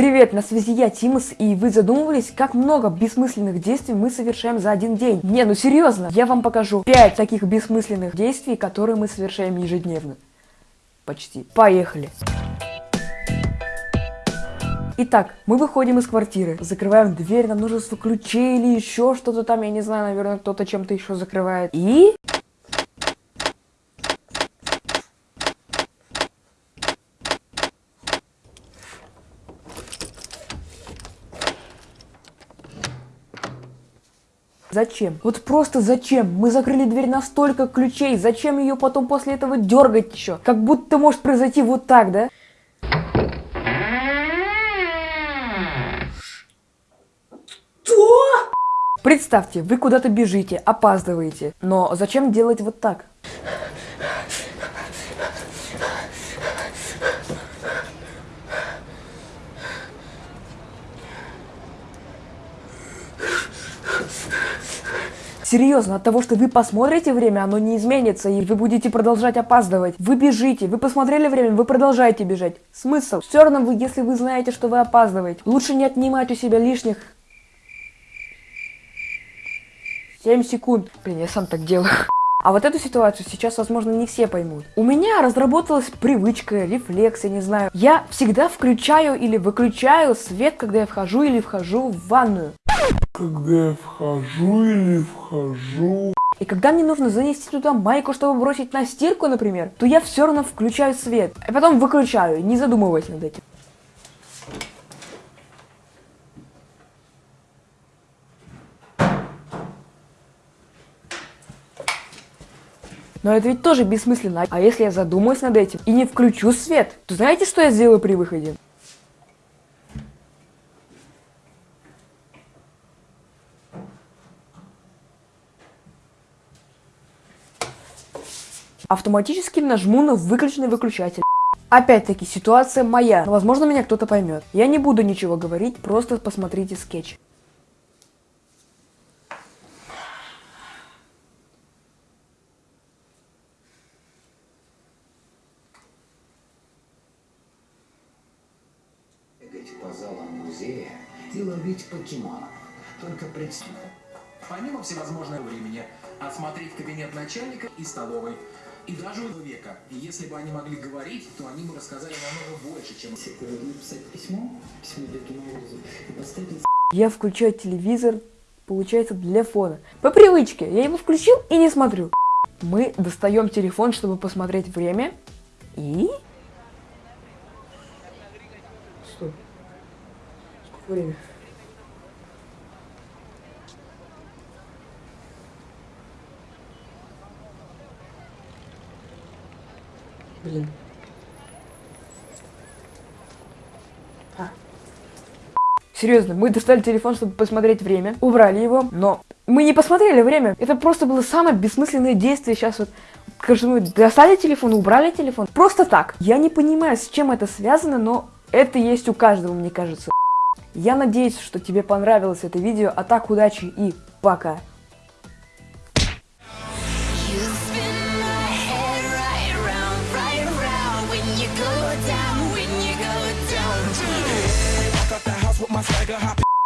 Привет, на связи я, Тимус, и вы задумывались, как много бессмысленных действий мы совершаем за один день? Не, ну серьезно, я вам покажу 5 таких бессмысленных действий, которые мы совершаем ежедневно. Почти. Поехали. Итак, мы выходим из квартиры, закрываем дверь на множество ключей или еще что-то там, я не знаю, наверное, кто-то чем-то еще закрывает. И... Зачем? Вот просто зачем? Мы закрыли дверь на столько ключей. Зачем ее потом после этого дергать еще? Как будто может произойти вот так, да? Что? Представьте, вы куда-то бежите, опаздываете. Но зачем делать вот так? Серьезно, от того, что вы посмотрите время, оно не изменится, и вы будете продолжать опаздывать. Вы бежите, вы посмотрели время, вы продолжаете бежать. Смысл? Все равно вы, если вы знаете, что вы опаздываете. Лучше не отнимать у себя лишних 7 секунд. Блин, я сам так делаю. А вот эту ситуацию сейчас, возможно, не все поймут. У меня разработалась привычка, рефлекс, я не знаю. Я всегда включаю или выключаю свет, когда я вхожу или вхожу в ванную когда я вхожу или вхожу. И когда мне нужно занести туда майку, чтобы бросить на стирку, например, то я все равно включаю свет, а потом выключаю, не задумываясь над этим. Но это ведь тоже бессмысленно. А если я задумаюсь над этим и не включу свет, то знаете, что я сделаю при выходе? Автоматически нажму на выключенный выключатель. Опять-таки, ситуация моя, но возможно меня кто-то поймет. Я не буду ничего говорить, просто посмотрите скетч. по залам музея и ловить покемонов. Только представь. Помимо всевозможного времени, осмотреть кабинет начальника и столовой и даже у века. И если бы они могли говорить, то они бы рассказали намного больше, чем... Написать письмо, письмо Деду Морозу, и поставить... Я включаю телевизор, получается, для фона. По привычке, я его включил и не смотрю. Мы достаем телефон, чтобы посмотреть время, и... Стой. Сколько времени? Блин. А. Серьезно, мы достали телефон, чтобы посмотреть время, убрали его, но мы не посмотрели время. Это просто было самое бессмысленное действие. Сейчас вот, скажем, мы достали телефон, убрали телефон. Просто так. Я не понимаю, с чем это связано, но это есть у каждого, мне кажется. Я надеюсь, что тебе понравилось это видео. А так, удачи и пока. nigga hop